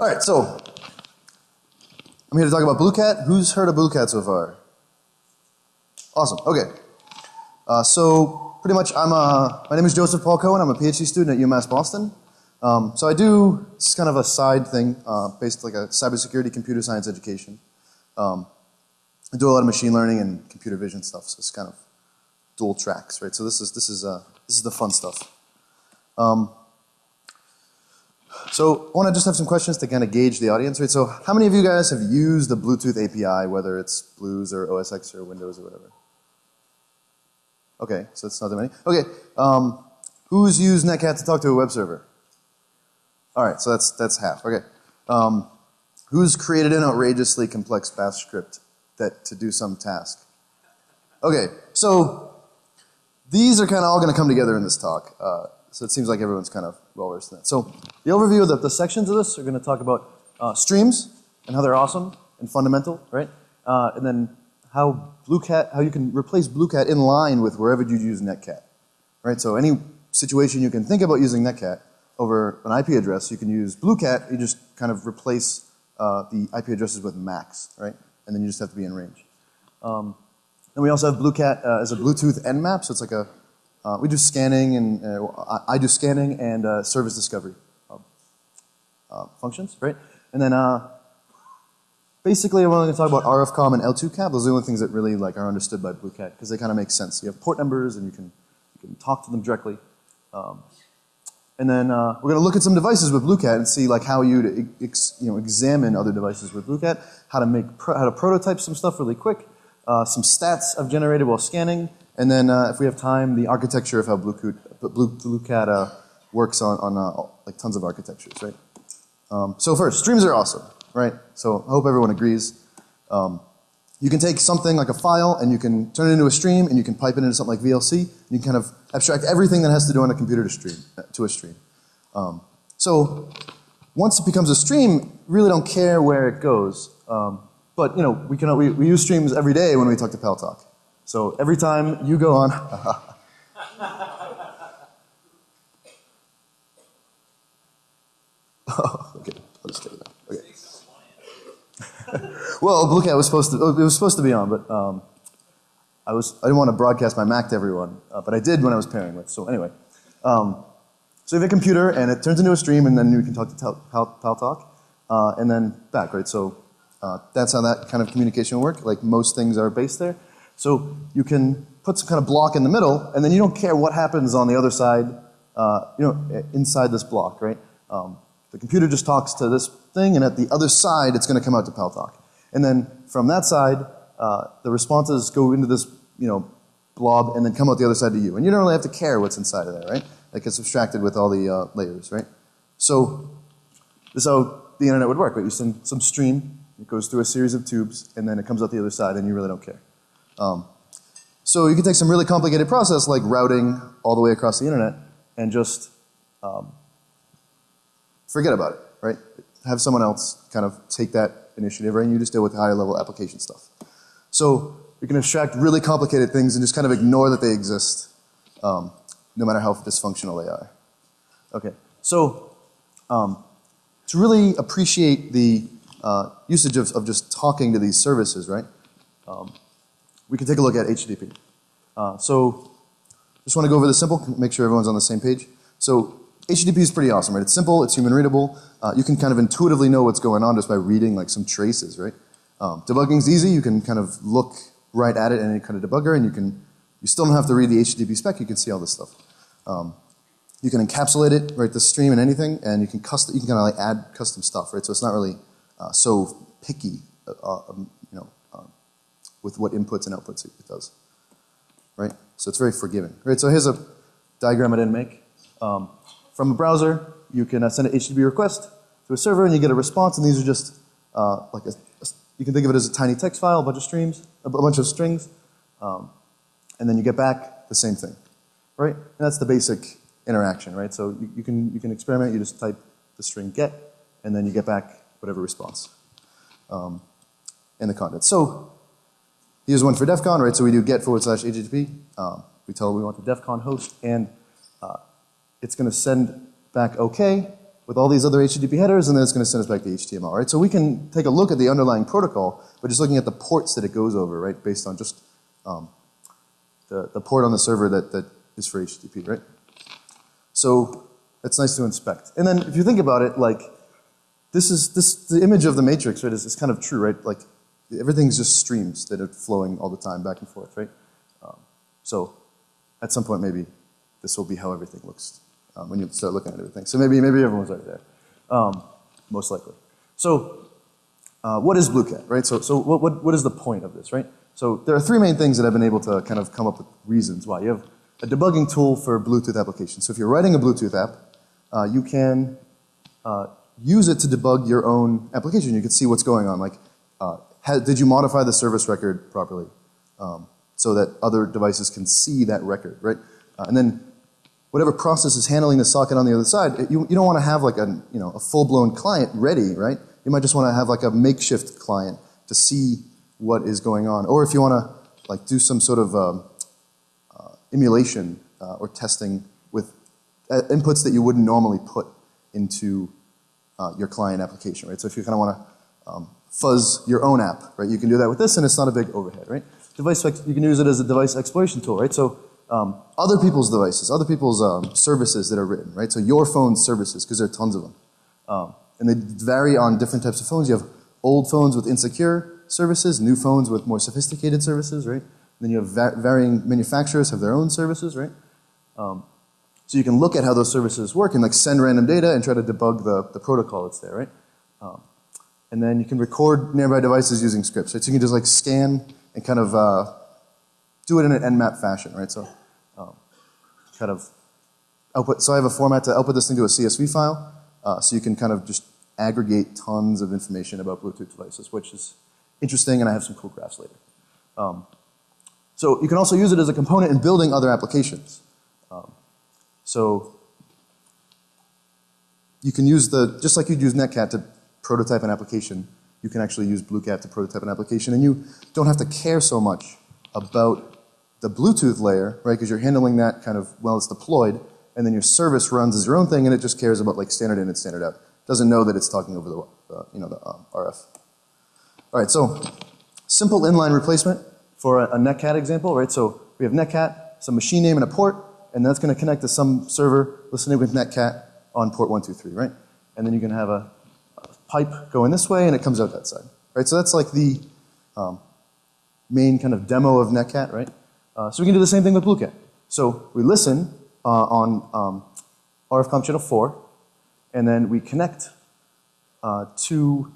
All right, so I'm here to talk about BlueCat. Who's heard of BlueCat so far? Awesome. Okay. Uh, so pretty much, I'm a. My name is Joseph Paul Cohen. I'm a PhD student at UMass Boston. Um, so I do. This is kind of a side thing, uh, based like a cybersecurity computer science education. Um, I do a lot of machine learning and computer vision stuff. So it's kind of dual tracks, right? So this is this is uh, this is the fun stuff. Um, so I want to just have some questions to kind of gauge the audience, right? So how many of you guys have used the Bluetooth API, whether it's Blues or OS X or Windows or whatever? Okay, so it's not that many. Okay, um, who's used Netcat to talk to a web server? All right, so that's that's half. Okay, um, who's created an outrageously complex Bash script that to do some task? Okay, so these are kind of all going to come together in this talk. Uh, so it seems like everyone's kind of well versed in that. So the overview of the, the sections of this are going to talk about uh, streams and how they're awesome and fundamental, right? Uh, and then how BlueCat, how you can replace BlueCat in line with wherever you use Netcat, right? So any situation you can think about using Netcat over an IP address, you can use BlueCat. You just kind of replace uh, the IP addresses with MACs, right? And then you just have to be in range. Um, and we also have BlueCat uh, as a Bluetooth Nmap, so it's like a uh, we do scanning and uh, I, do scanning and uh, service discovery um, uh, functions, right? And then uh, basically, I'm only going to talk about RFCOM and L2CAP. Those are the only things that really like are understood by BlueCat because they kind of make sense. You have port numbers and you can you can talk to them directly. Um, and then uh, we're going to look at some devices with BlueCat and see like how you ex, you know examine other devices with BlueCat, how to make how to prototype some stuff really quick, uh, some stats I've generated while scanning, and then uh, if we have time, the architecture of how BlueCat, Blue, BlueCat uh, works on, on uh, like tons of architectures, right? Um, so first, streams are awesome, right? So I hope everyone agrees. Um, you can take something like a file and you can turn it into a stream and you can pipe it into something like VLC. You can kind of abstract everything that has to do on a computer to stream to a stream. Um, so once it becomes a stream, really don't care where it goes. Um, but you know, we can we, we use streams every day when we talk to Paltalk. So every time you go on, oh, okay, I'll just take it Okay. well, BlueCat was supposed to it was supposed to be on, but um, I was I didn't want to broadcast my Mac to everyone, uh, but I did when I was pairing with. So anyway, um, so you have a computer and it turns into a stream, and then you can talk to Pal, Pal Talk, uh, and then back, right? So uh, that's how that kind of communication work. Like most things are based there. So you can put some kind of block in the middle, and then you don't care what happens on the other side, uh, you know, inside this block, right? Um, the computer just talks to this thing, and at the other side, it's going to come out to Paltalk. And then from that side, uh, the responses go into this, you know, blob, and then come out the other side to you. And you don't really have to care what's inside of there, right? Like gets abstracted with all the uh, layers, right? So this is how the internet would work, right? You send some stream, it goes through a series of tubes, and then it comes out the other side, and you really don't care. Um, so you can take some really complicated process like routing all the way across the internet and just um, forget about it, right? Have someone else kind of take that initiative, right? And you just deal with the higher level application stuff. So you can abstract really complicated things and just kind of ignore that they exist, um, no matter how dysfunctional they are. Okay, so um, to really appreciate the uh, usage of, of just talking to these services, right? Um, we can take a look at HTTP. Uh, so just want to go over the simple, make sure everyone's on the same page. So HTTP is pretty awesome, right? It's simple, it's human readable. Uh, you can kind of intuitively know what's going on just by reading like some traces, right? Um, debugging is easy. You can kind of look right at it in any kind of debugger, and you can you still don't have to read the HTTP spec. You can see all this stuff. Um, you can encapsulate it, right? The stream and anything, and you can custom. You can kind of like add custom stuff, right? So it's not really uh, so picky, uh, um, you know, with what inputs and outputs it does. Right? So it's very forgiving. Right? So here's a diagram I didn't make. Um, from a browser, you can uh, send an HTTP request to a server and you get a response, and these are just uh, like a, you can think of it as a tiny text file, a bunch of streams, a bunch of strings, um, and then you get back the same thing, right? And that's the basic interaction, right? So you, you, can you can experiment. You just type the string get, and then you get back whatever response um, in the content. So Here's one for DEF CON, right? So we do get forward slash HTTP. Um, we tell it we want the DEF CON host, and uh, it's going to send back OK, with all these other HTTP headers, and then it's going to send us back to HTML, right? So we can take a look at the underlying protocol but just looking at the ports that it goes over, right, based on just um, the, the port on the server that, that is for HTTP, right? So it's nice to inspect. And then if you think about it, like this is this the image of the matrix, right? Is, is kind of true, right? Like everything's just streams that are flowing all the time back and forth, right? Um, so at some point, maybe this will be how everything looks um, when you start looking at everything. So maybe maybe everyone's already there, um, most likely. So uh, what is BlueCat, right? So so what, what what is the point of this, right? So there are three main things that I've been able to kind of come up with reasons why. You have a debugging tool for Bluetooth applications. So if you're writing a Bluetooth app, uh, you can uh, use it to debug your own application. You can see what's going on. Like, uh, did you modify the service record properly? Um, so that other devices can see that record, right? Uh, and then whatever process is handling the socket on the other side, it, you, you don't want to have like a, you know, a full-blown client ready, right? You might just want to have like a makeshift client to see what is going on. Or if you want to like do some sort of um, uh, emulation uh, or testing with uh, inputs that you wouldn't normally put into uh, your client application, right? So if you kind of want to um, fuzz your own app, right, you can do that with this, and it's not a big overhead, right? Device, you can use it as a device exploration tool, right? So um, other people's devices, other people's um, services that are written, right? So your phone's services, because there are tons of them. Um, and they vary on different types of phones. You have old phones with insecure services, new phones with more sophisticated services, right? And then you have va varying manufacturers have their own services, right? Um, so you can look at how those services work and like send random data and try to debug the, the protocol that's there, right? And then you can record nearby devices using scripts, right? So you can just like scan and kind of uh, do it in an nmap fashion, right? So um, kind of output. So I have a format to output this thing to a CSV file, uh, so you can kind of just aggregate tons of information about Bluetooth devices, which is interesting, and I have some cool graphs later. Um, so you can also use it as a component in building other applications. Um, so you can use the, just like you'd use Netcat to prototype an application, you can actually use BlueCat to prototype an application, and you don't have to care so much about the Bluetooth layer, right, because you're handling that kind of while it's deployed, and then your service runs as your own thing, and it just cares about like standard in and standard out. Doesn't know that it's talking over the, uh, you know, the um, RF. All right, so simple inline replacement for a, a Netcat example, right? So we have Netcat, some machine name and a port, and that's going to connect to some server listening with Netcat on port 123, right? And then you can have a pipe going this way, and it comes out that side, right? So that's like the um, main kind of demo of Netcat, right? Uh, so we can do the same thing with BlueCat. So we listen uh, on um, RFCOMM channel 4, and then we connect uh, to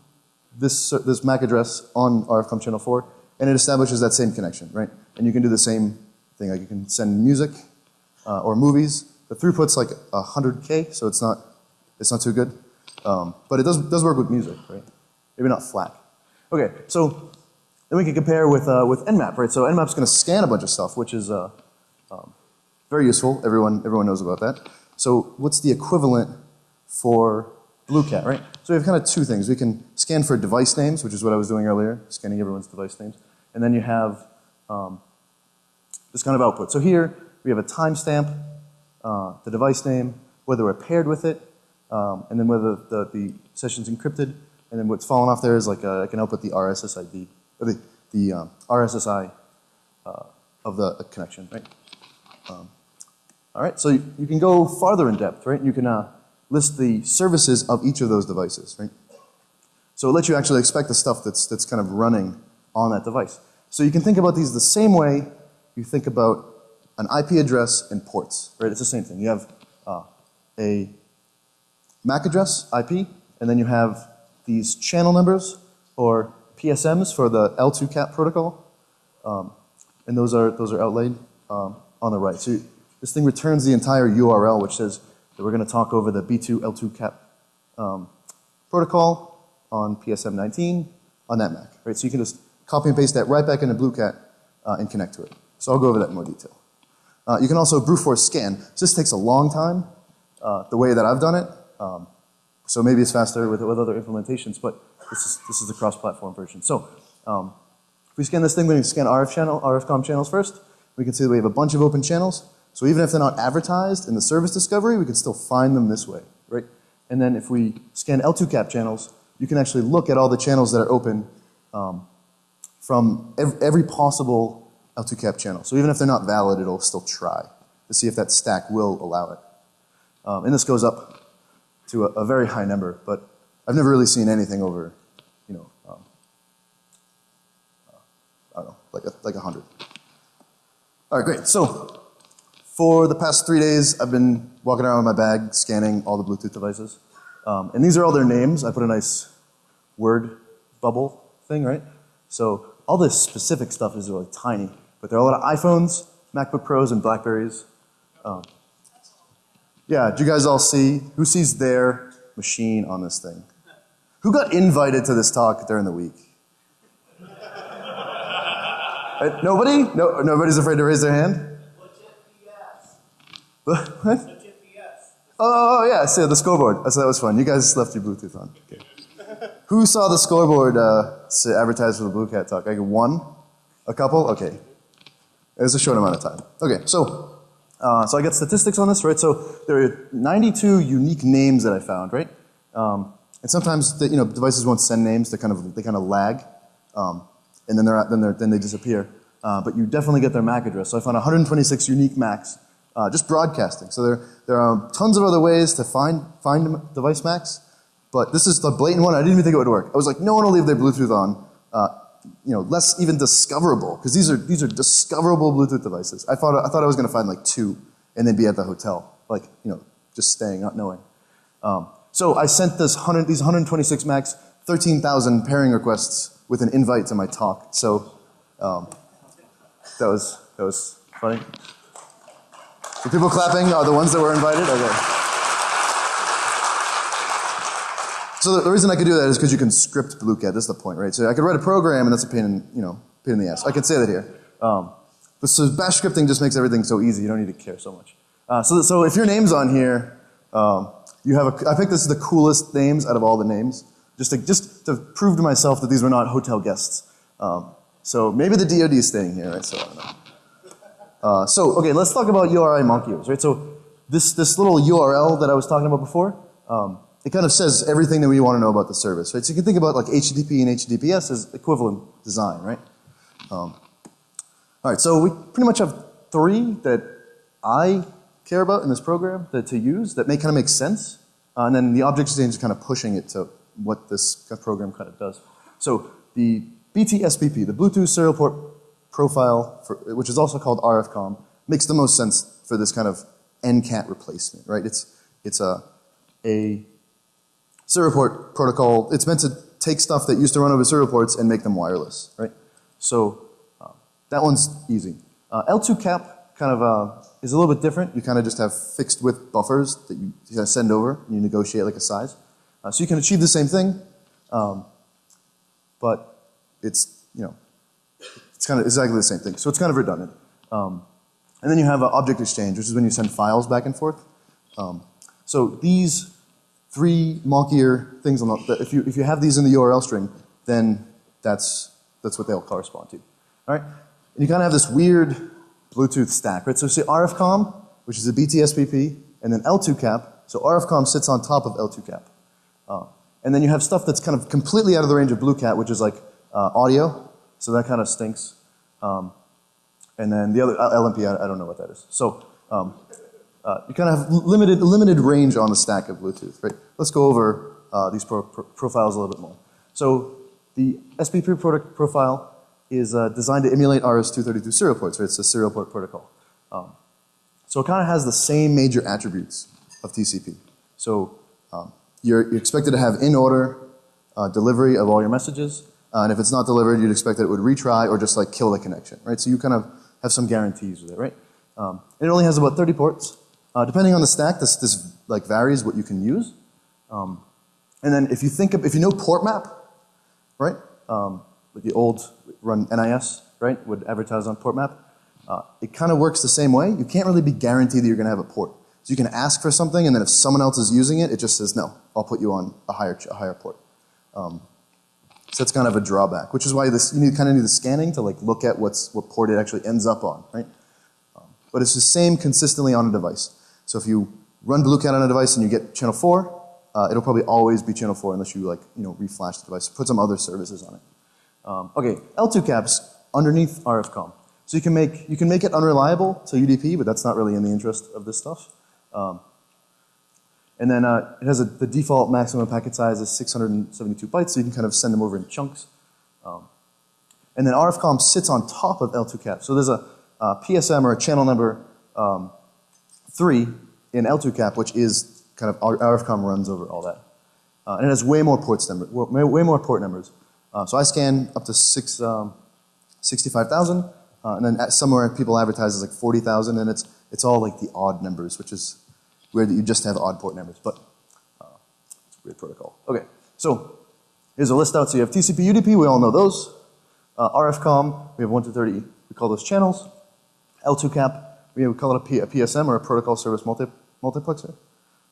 this, this MAC address on RFCOMM channel 4, and it establishes that same connection, right? And you can do the same thing, like you can send music uh, or movies. The throughput's like 100K, so it's not, it's not too good. Um, but it does, does work with music, right? Maybe not FLAC. Okay, so then we can compare with, uh, with Nmap, right? So Nmap's going to scan a bunch of stuff, which is uh, um, very useful. Everyone, everyone knows about that. So what's the equivalent for BlueCat, right? So we have kind of two things. We can scan for device names, which is what I was doing earlier, scanning everyone's device names. And then you have um, this kind of output. So here we have a timestamp, uh, the device name, whether we're paired with it, um, and then whether the, the session's encrypted. And then what's falling off there is like a, I can output the RSSID, or the, the um, RSSI uh, of the connection, right? Um, all right, so you, you, can go farther in depth, right? You can uh, list the services of each of those devices, right? So it lets you actually expect the stuff that's, that's kind of running on that device. So you can think about these the same way you think about an IP address and ports, right? It's the same thing. You have uh, a MAC address, IP, and then you have these channel numbers or PSMs for the L2 CAP protocol. Um, and those are, those are outlaid um, on the right. So this thing returns the entire URL, which says that we're going to talk over the B2 L2 CAP um, protocol on PSM 19 on that MAC, right? So you can just copy and paste that right back into BlueCat uh, and connect to it. So I'll go over that in more detail. Uh, you can also brute force scan. So this takes a long time, uh, the way that I've done it. Um, so maybe it's faster with, with other implementations, but this is, this is the cross-platform version. So um, if we scan this thing, we can scan RF channel, RFCOMM channels first. We can see that we have a bunch of open channels. So even if they're not advertised in the service discovery, we can still find them this way, right? and then if we scan L2 cap channels, you can actually look at all the channels that are open um, from every, every possible L2 cap channel. So even if they're not valid, it'll still try to see if that stack will allow it. Um, and this goes up to a, a, very high number, but I've never really seen anything over, you know, um, uh, I don't know, like a, like 100. All right, great. So for the past three days, I've been walking around with my bag, scanning all the Bluetooth devices. Um, and these are all their names. I put a nice word bubble thing, right? So all this specific stuff is really tiny. But there are a lot of iPhones, MacBook Pros, and Blackberries. Um, yeah, do you guys all see? Who sees their machine on this thing? Who got invited to this talk during the week? Right? Nobody? No, nobody's afraid to raise their hand? What? Oh, yeah, see, the scoreboard. So that was fun. You guys left your Bluetooth on. Okay. Who saw the scoreboard uh, advertised for the Blue Cat Talk? I like one? A couple? Okay. It was a short amount of time. Okay, so, uh, so I got statistics on this, right? So there are 92 unique names that I found, right? Um, and sometimes the, you know devices won't send names; they kind of they kind of lag, um, and then they're then they then they disappear. Uh, but you definitely get their MAC address. So I found 126 unique MACs uh, just broadcasting. So there, there are tons of other ways to find, find device MACs, but this is the blatant one. I didn't even think it would work. I was like, no one will leave their Bluetooth on. Uh, you know, less even discoverable, because these are, these are discoverable Bluetooth devices. I thought, I thought I was going to find like two and then be at the hotel, like, you know, just staying, not knowing. Um, so I sent this 100, these 126 MACs, 13,000 pairing requests with an invite to my talk. So um, that was, that was funny. The people clapping are the ones that were invited? Okay. So the, the reason I could do that is because you can script BlueCat. That's the point, right? So I could write a program, and that's a pain in, you know, pain in the ass. I could say that here. Um, but so bash scripting just makes everything so easy. You don't need to care so much. Uh, so, so if your name's on here, um, you have a, I picked this is the coolest names out of all the names, just to, just to prove to myself that these were not hotel guests. Um, so maybe the DoD is staying here, right? So I don't know. Uh, so, okay, let's talk about URI monkeys, right? So this, this little URL that I was talking about before, um, it kind of says everything that we want to know about the service, right? So you can think about like HTTP and HTTPS as equivalent design, right? Um, all right, so we pretty much have three that I care about in this program that to use that may kind of make sense. Uh, and then the object exchange is kind of pushing it to what this program kind of does. So the BTSPP, the Bluetooth Serial Port profile, for, which is also called RFCOMM, makes the most sense for this kind of NCAT replacement, right? It's, it's a, a serial port protocol. It's meant to take stuff that used to run over serial ports and make them wireless, right? So uh, that one's easy. Uh, L2 cap kind of uh, is a little bit different. You kind of just have fixed width buffers that you, send over and you negotiate like a size. Uh, so you can achieve the same thing, um, but it's, you know, it's kind of exactly the same thing. So it's kind of redundant. Um, and then you have object exchange, which is when you send files back and forth. Um, so these three monkier things, on the, if, you, if you have these in the URL string, then that's, that's what they'll correspond to. All right? And you kind of have this weird Bluetooth stack, right? So say RFCOM, which is a BTSPP, and then L2 cap. So RFCOM sits on top of L2 cap. Uh, and then you have stuff that's kind of completely out of the range of BlueCat, which is like uh, audio, so that kind of stinks. Um, and then the other, LMP, I, I, don't know what that is. So um, uh, you kind of have limited, limited range on the stack of Bluetooth, right? Let's go over uh, these pro pro profiles a little bit more. So the SPP profile is uh, designed to emulate RS-232 serial ports, right? It's a serial port protocol. Um, so it kind of has the same major attributes of TCP. So um, you're, you're, expected to have in order uh, delivery of all your messages. And if it's not delivered, you'd expect that it would retry or just like kill the connection, right? So you kind of have some guarantees with it, right? Um, it only has about 30 ports. Uh, depending on the stack, this, this like varies what you can use. Um, and then if you think of, if you know port map, right? Um, with the old run NIS, right? Would advertise on port map. Uh, it kind of works the same way. You can't really be guaranteed that you're going to have a port. So you can ask for something, and then if someone else is using it, it just says no. I'll put you on a higher a higher port. Um, so that's kind of a drawback, which is why this, you need, kind of need the scanning to like look at what's, what port it actually ends up on, right? Um, but it's the same consistently on a device. So if you run BlueCat on a device and you get channel 4, uh, it'll probably always be channel 4 unless you like, you know, reflash the device, put some other services on it. Um, okay, L2 caps underneath RFCOM. So you can make, you can make it unreliable to UDP, but that's not really in the interest of this stuff. Um, and then uh, it has a, the default maximum packet size is 672 bytes, so you can kind of send them over in chunks. Um, and then RFCOM sits on top of L2 cap. So there's a, a PSM or a channel number um, 3 in L2 cap, which is kind of RFCOMM runs over all that. Uh, and it has way more ports number, way more port numbers. Uh, so I scan up to six, um, 65,000, uh, and then somewhere people advertise as like 40,000, and it's, it's all like the odd numbers, which is weird that you just have odd port numbers, but uh, it's a weird protocol. Okay, so here's a list out. So you have TCP, UDP, we all know those. Uh, RFCOMM, we have 1 to 30, we call those channels. L2 cap, we call it a, P, a PSM or a protocol service multi, multiplexer.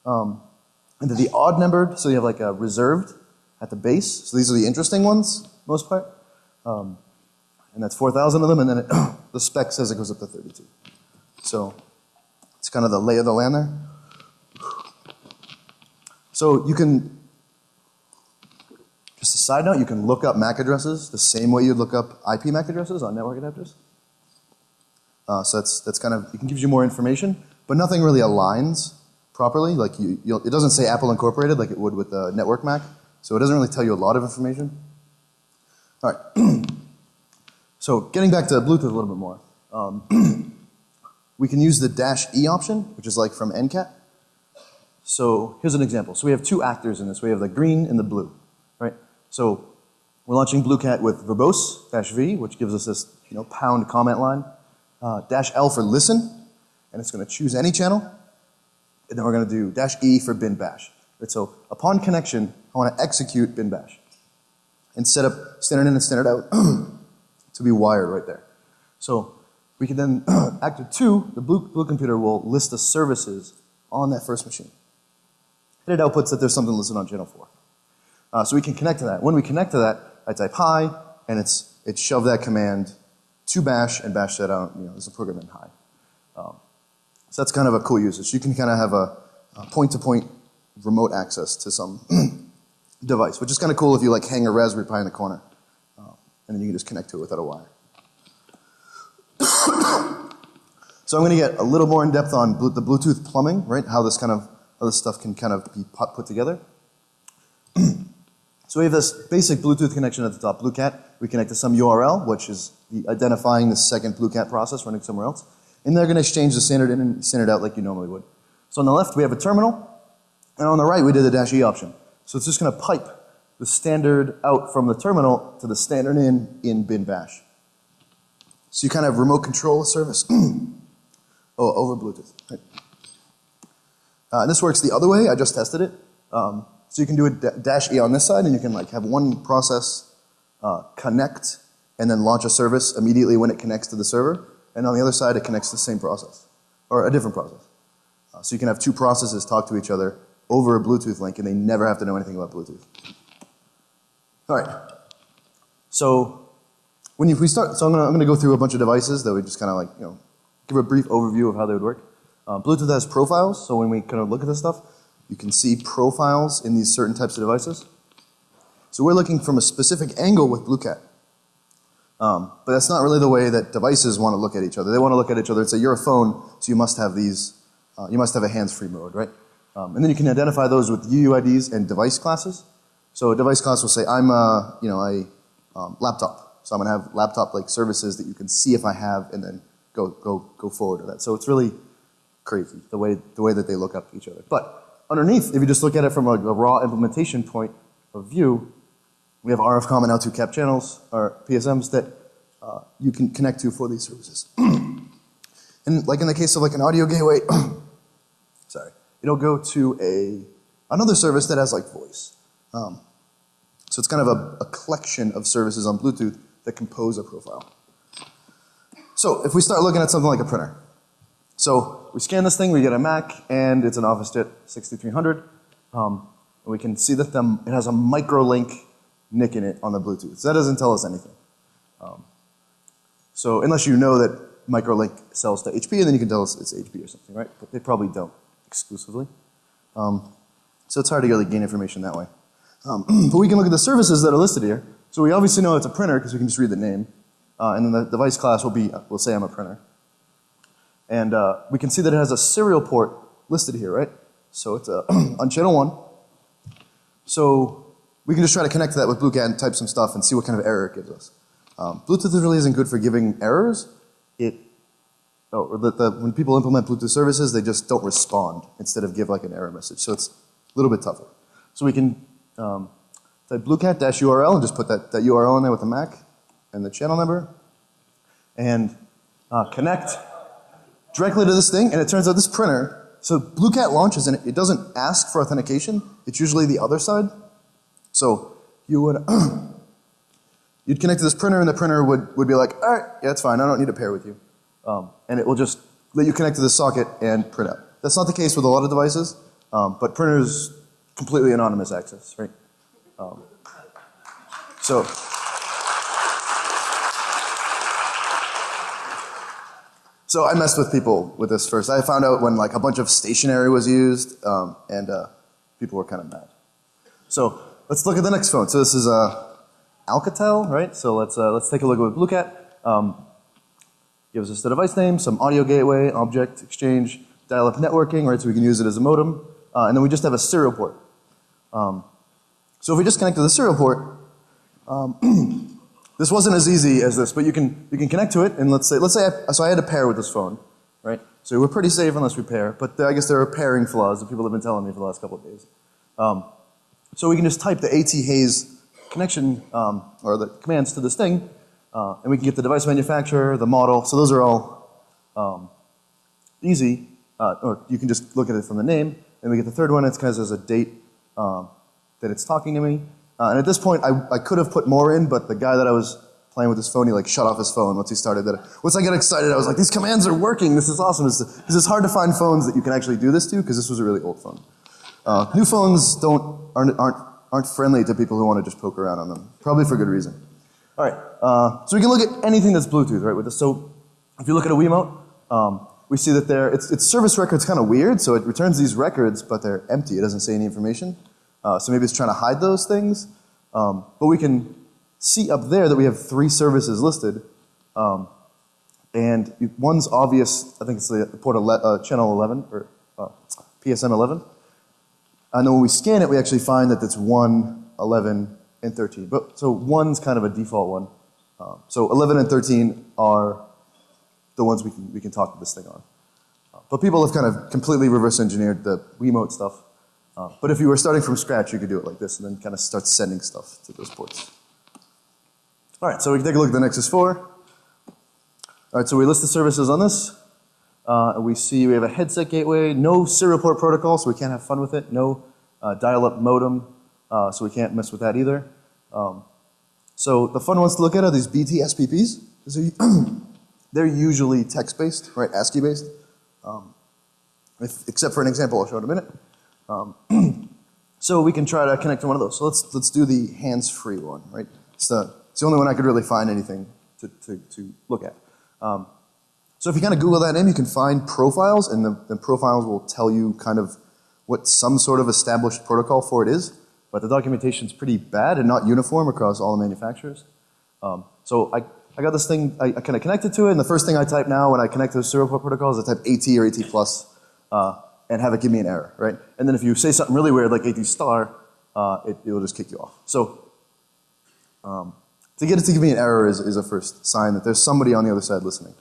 Um, and then the odd numbered, so you have like a reserved at the base. So these are the interesting ones, most part. Um, and that's 4,000 of them, and then it, the spec says it goes up to 32. So it's kind of the lay of the land there. So you can, just a side note, you can look up MAC addresses the same way you'd look up IP MAC addresses on network adapters. Uh, so that's, that's kind of, it gives you more information, but nothing really aligns properly. Like you, it doesn't say Apple Incorporated like it would with the network MAC. So it doesn't really tell you a lot of information. All right. so getting back to Bluetooth a little bit more. Um, we can use the dash E option, which is like from NCAT. So here's an example. So we have two actors in this. We have the green and the blue, right? So we're launching BlueCat with verbose dash V, which gives us this you know pound comment line. Uh, dash L for listen, and it's going to choose any channel. And then we're going to do dash E for bin bash. Right, so upon connection, I want to execute bin bash and set up standard in and standard out to be wired right there. So we can then, actor two, the blue, blue computer will list the services on that first machine. And it outputs that there's something listed on channel four. Uh, so we can connect to that. When we connect to that, I type hi, and it's, it shoved that command to bash, and bash that out, you know, there's a program in hi. Um, so that's kind of a cool use. usage. You can kind of have a point-to-point -point remote access to some device, which is kind of cool if you like hang a Raspberry Pi in the corner. Uh, and then you can just connect to it without a wire. so I'm going to get a little more in depth on the Bluetooth plumbing, right? How this kind of, how this stuff can kind of be put together. so we have this basic Bluetooth connection at the top, BlueCat. We connect to some URL, which is identifying the second BlueCat process running somewhere else. And they're going to exchange the standard in and standard out like you normally would. So on the left, we have a terminal. And on the right, we did the dash E option. So it's just going to pipe the standard out from the terminal to the standard in in bin bash. So you kind of remote control a service oh, over Bluetooth. Right. Uh, and this works the other way. I just tested it. Um, so you can do a dash E on this side, and you can like have one process uh, connect and then launch a service immediately when it connects to the server. And on the other side, it connects to the same process or a different process. Uh, so you can have two processes talk to each other over a Bluetooth link and they never have to know anything about Bluetooth. All right. So when you, we start, so I'm going to go through a bunch of devices that we just kind of like, you know, give a brief overview of how they would work. Uh, Bluetooth has profiles, so when we kind of look at this stuff, you can see profiles in these certain types of devices. So we're looking from a specific angle with BlueCat. Um, but that's not really the way that devices want to look at each other. They want to look at each other and say, you're a phone, so you must have these, uh, you must have a hands-free mode, right? Um, and then you can identify those with UUIDs and device classes. So a device class will say, I'm a, you know, a um, laptop. So I'm going to have laptop-like services that you can see if I have and then go, go, go forward with that. So it's really crazy, the way, the way that they look up to each other. But underneath, if you just look at it from a, a raw implementation point of view, we have RFCOMM and L2 cap channels, or PSMs, that uh, you can connect to for these services. and like in the case of like an audio gateway, sorry, it'll go to a another service that has like voice. Um, so it's kind of a, a collection of services on Bluetooth that compose a profile. So if we start looking at something like a printer. So we scan this thing, we get a Mac, and it's an OfficeJet 6300. Um, we can see that it has a microlink NIC in it on the Bluetooth. So that doesn't tell us anything. Um, so unless you know that microlink sells to HP, and then you can tell us it's HP or something, right? But they probably don't exclusively. Um, So it's hard to really gain information that way. Um, but we can look at the services that are listed here. So we obviously know it's a printer because we can just read the name. Uh, and then the device class will be, will say I'm a printer. And uh, we can see that it has a serial port listed here, right? So it's uh, on channel one. So we can just try to connect to that with BlueCat and type some stuff and see what kind of error it gives us. Um, Bluetooth really isn't good for giving errors. It, oh, or the, the, when people implement Bluetooth services, they just don't respond instead of give like an error message. So it's a little bit tougher. So we can um, type bluecat-url and just put that, that URL in there with the MAC and the channel number and uh, connect directly to this thing. And it turns out this printer, so BlueCat launches and it, it doesn't ask for authentication. It's usually the other side. So you would, you'd connect to this printer and the printer would, would be like, all right, yeah, it's fine. I don't need to pair with you. Um, and it will just let you connect to the socket and print out. That's not the case with a lot of devices, um, but printers completely anonymous access, right? Um, so. So I messed with people with this first. I found out when like a bunch of stationery was used, um, and uh, people were kind of mad. So let's look at the next phone. So this is a uh, Alcatel, right? So let's uh, let's take a look at what BlueCat um, gives us the device name, some audio gateway, object exchange, dial-up networking, right? So we can use it as a modem, uh, and then we just have a serial port. Um, so if we just connect to the serial port, um, this wasn't as easy as this, but you can you can connect to it, and let's say let's say I, so I had to pair with this phone, right? So we're pretty safe unless we pair, but I guess there are pairing flaws that people have been telling me for the last couple of days. Um, so we can just type the AT Hayes connection um, or the commands to this thing, uh, and we can get the device manufacturer, the model. So those are all um, easy, uh, or you can just look at it from the name. And we get the third one. It's kind of as a date um, that it's talking to me. Uh, and at this point, I, I could have put more in, but the guy that I was playing with his phone, he like shut off his phone once he started that. Once I got excited, I was like, these commands are working. This is awesome. Because it's hard to find phones that you can actually do this to, because this was a really old phone. Uh, new phones don't aren't, aren't aren't friendly to people who want to just poke around on them, probably for good reason. All right, uh, so we can look at anything that's Bluetooth, right? With this, so if you look at a Wiimote, um, we see that there its its service record's kind of weird. So it returns these records, but they're empty. It doesn't say any information. Uh, so maybe it's trying to hide those things. Um, but we can see up there that we have three services listed. Um, and one's obvious, I think it's the port uh, channel 11 or uh, PSM 11. And then when we scan it, we actually find that it's 1, 11, and 13. But, so 1's kind of a default one. Um, so 11 and 13 are the ones we can, we can talk to this thing on. Uh, but people have kind of completely reverse engineered the Wiimote stuff. Uh, but if you were starting from scratch, you could do it like this and then kind of start sending stuff to those ports. All right, so we can take a look at the Nexus 4. All right, so we list the services on this. Uh, we see we have a headset gateway, no serial port protocol, so we can't have fun with it. No uh, dial-up modem, uh, so we can't mess with that either. Um, so the fun ones to look at are these BT SPPs. They're usually text-based, right, ASCII-based. Um, except for an example I'll show in a minute. Um, so we can try to connect to one of those. So let's, let's do the hands-free one, right? It's the, it's the only one I could really find anything to, to, to look at. Um, so if you kind of Google that name, you can find profiles, and the, the profiles will tell you kind of what some sort of established protocol for it is. But the documentation is pretty bad and not uniform across all the manufacturers. Um, so I, I got this thing, I, I kind of connected to it, and the first thing I type now when I connect to the serial port protocol is I type AT or AT plus. Uh, and have it give me an error, right? And then if you say something really weird like AT star, uh, it, it will just kick you off. So um, to get it to give me an error is, is a first sign that there's somebody on the other side listening.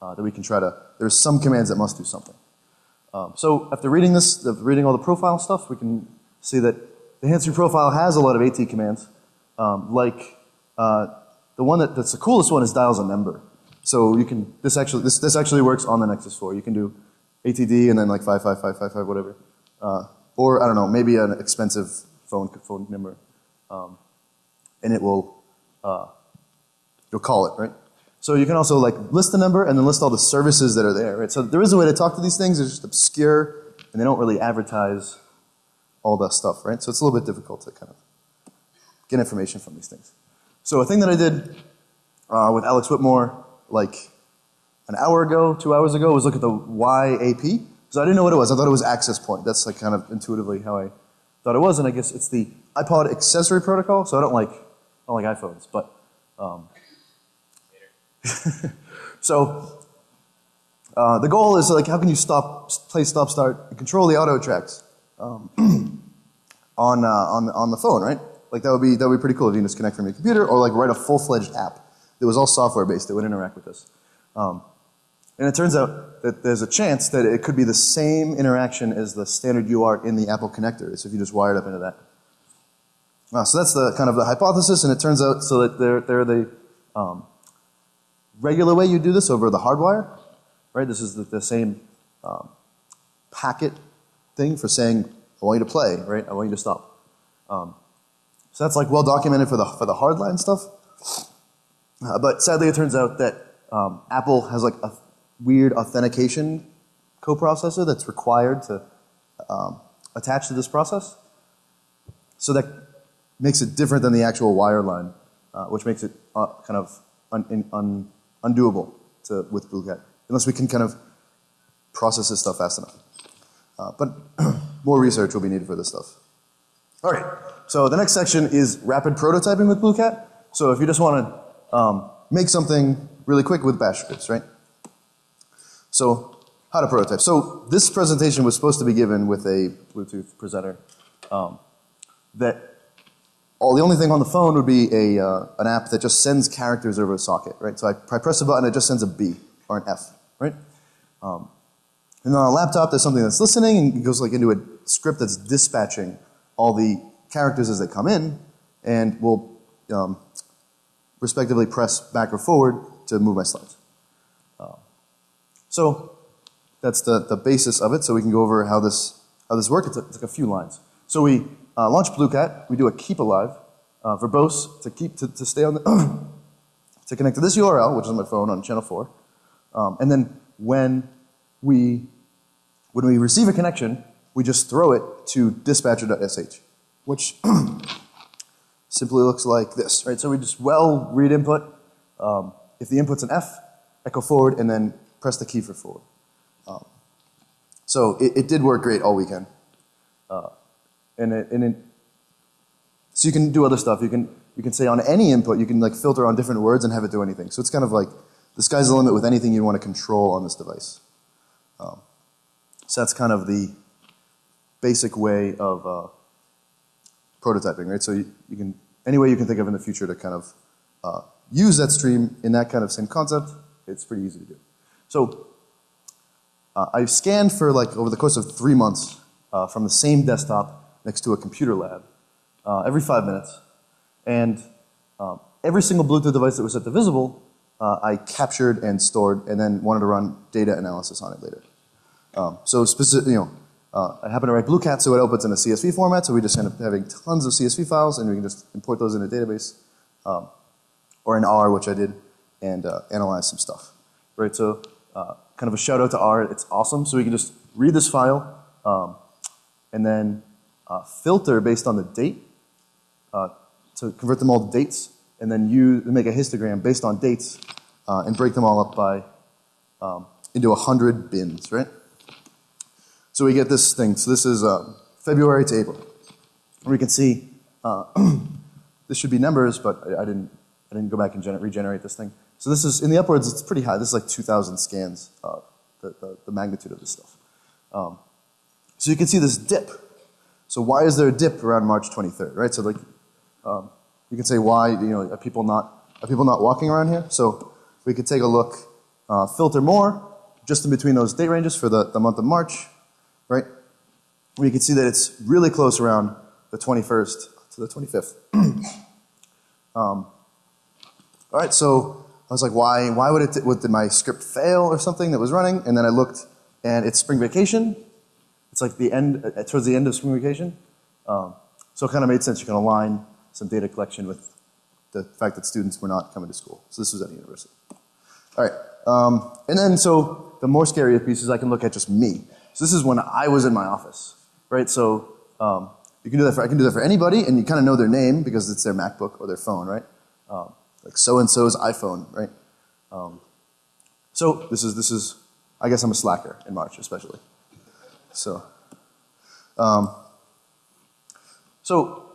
Uh, that we can try to, there's some commands that must do something. Um, so after reading this, after reading all the profile stuff, we can see that the hands-free profile has a lot of AT commands, um, like uh, the one that, that's the coolest one is dials a number. So you can, this actually, this, this actually works on the Nexus 4. You can do ATD and then like 55555, whatever. Uh, or, I don't know, maybe an expensive phone, phone number. Um, and it will, uh, you'll call it, right? So you can also like list the number and then list all the services that are there, right? So there is a way to talk to these things, it's just obscure, and they don't really advertise all that stuff, right? So it's a little bit difficult to kind of get information from these things. So a thing that I did uh, with Alex Whitmore, like an hour ago, two hours ago, was look at the YAP. So I didn't know what it was. I thought it was access point. That's like kind of intuitively how I thought it was, and I guess it's the iPod accessory protocol. So I don't like I don't like iPhones, but um, so uh, the goal is like how can you stop play stop start and control the auto tracks um, on uh, on on the phone, right? Like that would be that would be pretty cool if you just connect from your computer or like write a full fledged app that was all software based that would interact with this. Um, and it turns out that there's a chance that it could be the same interaction as the standard UART in the Apple connector. So if you just wire it up into that. Uh, so that's the kind of the hypothesis, and it turns out so that they're, they're the um, regular way you do this over the hardwire, right? This is the, the same um, packet thing for saying, I want you to play, right? I want you to stop. Um, so that's like well documented for the, for the hardline stuff. Uh, but sadly, it turns out that um, Apple has like a weird authentication coprocessor that's required to um, attach to this process. So that makes it different than the actual wireline, uh, which makes it uh, kind of un, in, un, undoable to, with BlueCat, unless we can kind of process this stuff fast enough. Uh, but more research will be needed for this stuff. All right, so the next section is rapid prototyping with BlueCat. So if you just want to um, make something really quick with bash scripts, right? So how to prototype. So this presentation was supposed to be given with a Bluetooth presenter um, that all the only thing on the phone would be a, uh, an app that just sends characters over a socket, right? So I, I, press a button, it just sends a B or an F, right? Um, and on a laptop, there's something that's listening and it goes like into a script that's dispatching all the characters as they come in and will um, respectively press back or forward to move my slides. So that's the, the basis of it. So we can go over how this, how this works. It's, like a few lines. So we uh, launch BlueCat. We do a keep alive, uh, verbose to keep to, to stay on the to connect to this URL, which is on my phone on channel four. Um, and then when we when we receive a connection, we just throw it to dispatcher.sh, which simply looks like this, right? So we just well read input. Um, if the input's an F, echo forward, and then press the key for forward. Um, so it, it, did work great all weekend. Uh, and it, and it, so you can do other stuff. You can, you can say on any input, you can like filter on different words and have it do anything. So it's kind of like the sky's the limit with anything you want to control on this device. Um, so that's kind of the basic way of uh, prototyping, right? So you, you, can, any way you can think of in the future to kind of uh, use that stream in that kind of same concept, it's pretty easy to do. So uh, I've scanned for like over the course of three months uh, from the same desktop next to a computer lab uh, every five minutes. And um, every single Bluetooth device that was set to visible, uh, I captured and stored and then wanted to run data analysis on it later. Um, so specific, you know, uh, I happen to write BlueCat so it opens in a CSV format, so we just end up having tons of CSV files and we can just import those in a database. Um, or in R, which I did, and uh, analyze some stuff. Right, so uh, kind of a shout out to R, it's awesome. So we can just read this file um, and then uh, filter based on the date uh, to convert them all to dates and then you make a histogram based on dates uh, and break them all up by um, into 100 bins, right? So we get this thing. So this is uh, February to April. We can see this should be numbers, but I, I didn't I didn't go back and regenerate this thing. So this is, in the upwards, it's pretty high. This is like 2,000 scans, uh, the, the, the, magnitude of this stuff. Um, so you can see this dip. So why is there a dip around March 23rd, right? So like, um, you can say why, you know, are people not, are people not walking around here? So we could take a look, uh, filter more, just in between those date ranges for the, the month of March, right? We can see that it's really close around the 21st to the 25th. um, all right, so I was like, why, why would it, would, did my script fail or something that was running? And then I looked and it's spring vacation. It's like the end, uh, towards the end of spring vacation. Um, so it kind of made sense. You can align some data collection with the fact that students were not coming to school. So this was at the university. All right. Um, and then so the more scary piece is I can look at just me. So this is when I was in my office, right? So um, you can do that for, I can do that for anybody and you kind of know their name because it's their MacBook or their phone, right? Um, like so and so's iPhone, right? Um, so this is this is I guess I'm a slacker in March especially. So um, So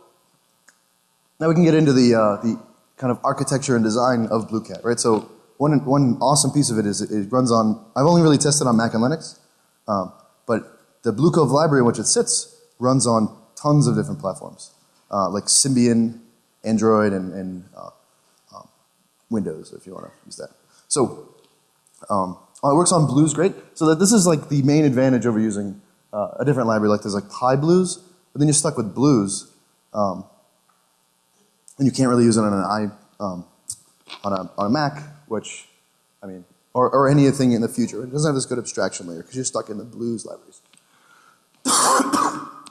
now we can get into the uh, the kind of architecture and design of BlueCat, right? So one one awesome piece of it is it, it runs on. I've only really tested on Mac and Linux, um, but the BlueCove library in which it sits runs on tons of different platforms, uh, like Symbian, Android, and, and uh, Windows, if you want to use that. So um, it works on BlueZ great. So that this is like the main advantage over using uh, a different library, like there's like PyBluez, but then you're stuck with BlueZ, um, and you can't really use it on an i um, on a on a Mac, which I mean, or, or anything in the future. It doesn't have this good abstraction layer because you're stuck in the BlueZ libraries.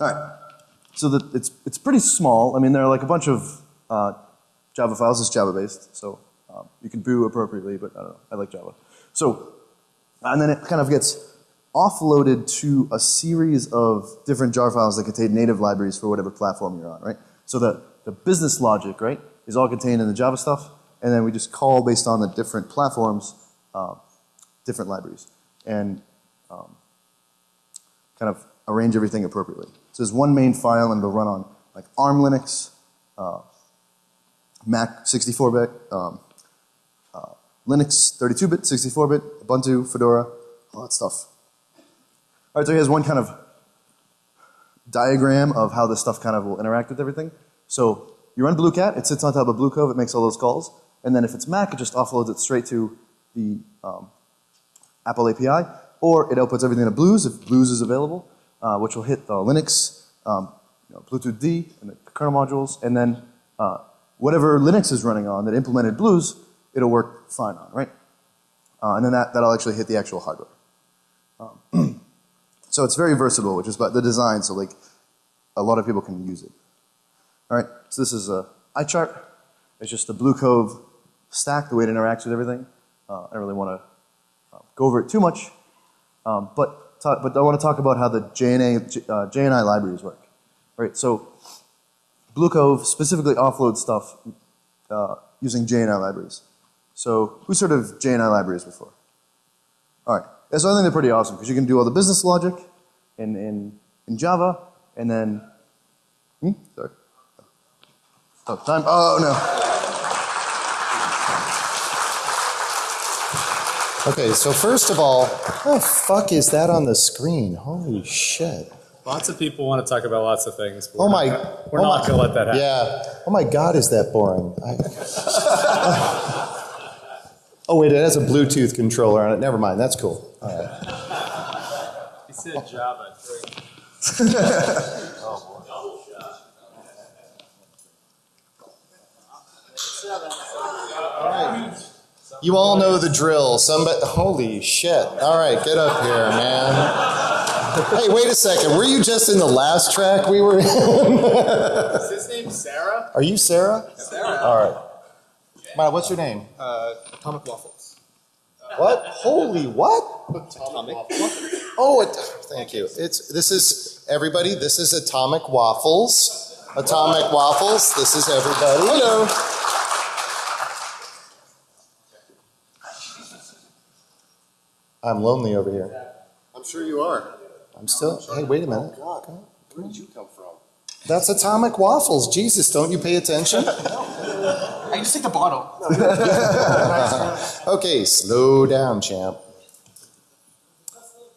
All right. So the, it's, it's pretty small. I mean, there are like a bunch of uh, Java files. is Java based, so um, you can boo appropriately, but I don't know. I like Java. So, and then it kind of gets offloaded to a series of different jar files that contain native libraries for whatever platform you're on, right? So the, the business logic, right, is all contained in the Java stuff, and then we just call based on the different platforms, uh, different libraries. And um, kind of arrange everything appropriately. So there's one main file and it'll run on like ARM Linux, uh, Mac 64-bit, um, uh, Linux 32-bit, 64-bit, Ubuntu, Fedora, all that stuff. All right, so here's one kind of diagram of how this stuff kind of will interact with everything. So you run BlueCat, it sits on top of BlueCove, it makes all those calls, and then if it's Mac, it just offloads it straight to the um, Apple API, or it outputs everything to BlueZ if BlueZ is available, uh, which will hit the Linux, um, you know, bluetoothd, and the kernel modules, and then uh, whatever Linux is running on that implemented BlueZ, it'll work fine on, right? Uh, and then that, that'll actually hit the actual hardware. Um, so it's very versatile, which is about the design, so like a lot of people can use it. All right, so this is a iChart. It's just the BlueCove stack, the way it interacts with everything. Uh, I don't really want to uh, go over it too much, um, but, but I want to talk about how the JNA, uh, JNI libraries work. Right, so BlueCove specifically offloads stuff uh, using JNI libraries. So who's heard of JNI libraries before? All right, yeah, so I think they're pretty awesome because you can do all the business logic in, in, in Java and then, hmm? sorry. Oh, time, oh no. Okay, so first of all, what the fuck is that on the screen? Holy shit. Lots of people want to talk about lots of things. Oh my. not- We're oh not going to let that happen. Yeah. Oh my God, is that boring? I, oh wait, it has a Bluetooth controller on it. Never mind, that's cool. All right. He said Java. Oh, all right. You all know the drill. Somebody, holy shit. All right, get up here, man. Hey, wait a second. Were you just in the last track we were in? Is his name Sarah? Are you Sarah? Sarah. All right. Maya, what's your name? Uh, Atomic Waffles. What? Holy what? Atomic Waffles. Oh, it, thank you. It's this is everybody. This is Atomic Waffles. Atomic Waffles. This is everybody. Hello. I'm lonely over here. I'm sure you are. I'm still. Hey, wait a minute. Oh, God, where did you come from? That's Atomic Waffles. Jesus, don't you pay attention? I just take the bottle. Okay, slow down, champ.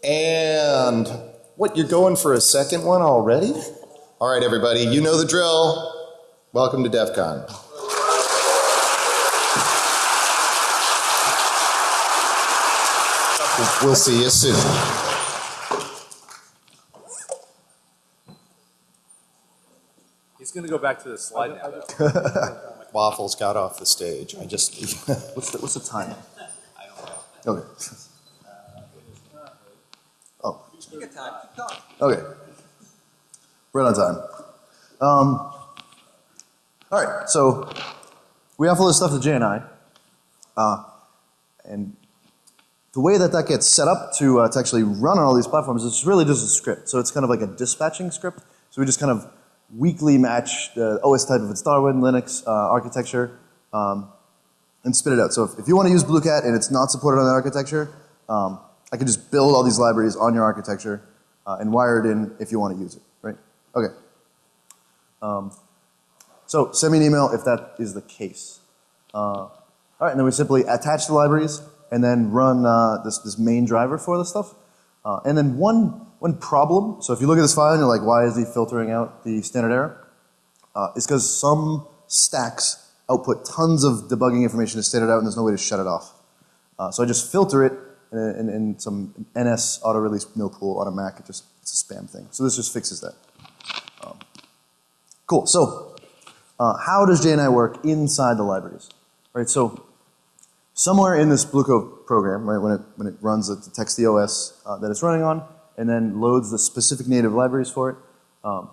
And what? You're going for a second one already? All right, everybody. You know the drill. Welcome to DEF CON. We'll see you soon. He's going to go back to the slide now, though. Waffles got off the stage. I just. What's the, what's the time? Okay. Oh. Okay. Right on time. Um, all right, so we offload this stuff to JNI. Uh, and the way that that gets set up to, uh, to actually run on all these platforms is really just a script. So it's kind of like a dispatching script. So we just kind of weekly match the OS type of it's Darwin, Linux, uh, architecture, um, and spit it out. So if, if you want to use BlueCat and it's not supported on that architecture, um, I can just build all these libraries on your architecture uh, and wire it in if you want to use it, right? Okay. Um, so send me an email if that is the case. Uh, all right, and then we simply attach the libraries and then run uh, this, this main driver for the stuff. Uh, and then one, one problem, so if you look at this file and you're like, why is he filtering out the standard error? Uh, it's because some stacks output tons of debugging information to standard out and there's no way to shut it off. Uh, so I just filter it in, in, in some NS auto release no pool on a Mac. It just, it's a spam thing. So this just fixes that. Um, cool. So uh, how does JNI work inside the libraries? Right. So somewhere in this BlueCove program, right, when it when it runs, it detects the OS uh, that it's running on, and then loads the specific native libraries for it. Um,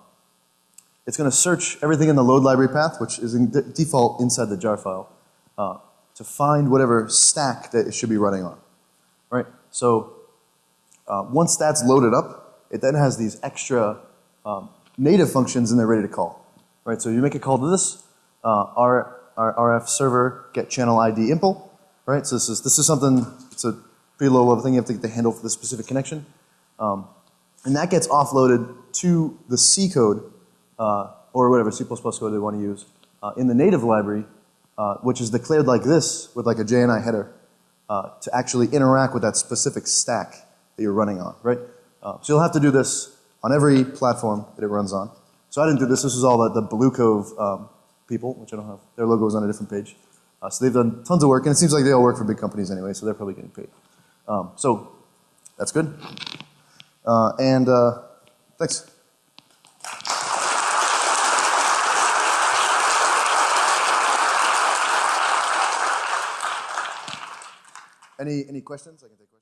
it's going to search everything in the load library path, which is in default inside the jar file, uh, to find whatever stack that it should be running on. Right. So uh, once that's loaded up, it then has these extra um, native functions and they're ready to call. Right. So you make a call to this, uh, RF server get channel ID impl. Right. So this is this is something. It's a pretty low level thing you have to get the handle for the specific connection, um, and that gets offloaded to the C code uh, or whatever C++ code they want to use uh, in the native library, uh, which is declared like this with like a JNI header uh, to actually interact with that specific stack that you're running on, right? Uh, so you'll have to do this on every platform that it runs on. So I didn't do this. This is all the, the BlueCove um, people, which I don't have. Their logo is on a different page. Uh, so they've done tons of work, and it seems like they all work for big companies anyway, so they're probably getting paid. Um, so that's good. Uh, and uh, thanks. Any any questions? I can take questions.